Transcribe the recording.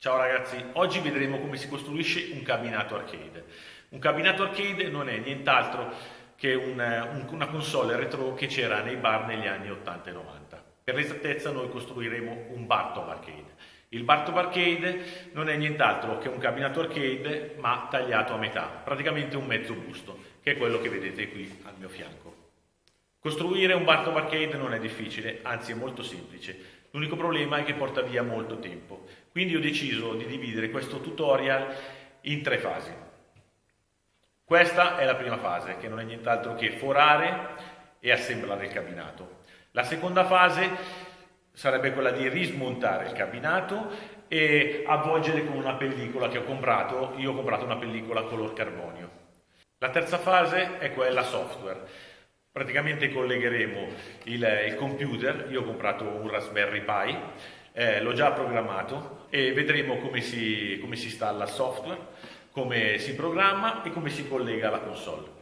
Ciao ragazzi, oggi vedremo come si costruisce un cabinato arcade. Un cabinato arcade non è nient'altro che un, un, una console retro che c'era nei bar negli anni 80 e 90. Per l'esattezza noi costruiremo un Bartov arcade. Il Bartov arcade non è nient'altro che un cabinato arcade ma tagliato a metà, praticamente un mezzo busto, che è quello che vedete qui al mio fianco. Costruire un Bartov arcade non è difficile, anzi è molto semplice. L'unico problema è che porta via molto tempo. Quindi ho deciso di dividere questo tutorial in tre fasi. Questa è la prima fase, che non è nient'altro che forare e assemblare il cabinato. La seconda fase sarebbe quella di rismontare il cabinato e avvolgere con una pellicola che ho comprato. Io ho comprato una pellicola color carbonio. La terza fase è quella software praticamente collegheremo il, il, computer, io ho comprato un Raspberry Pi, eh, l'ho già programmato e vedremo come si, come si installa il software, come si programma e come si collega alla console.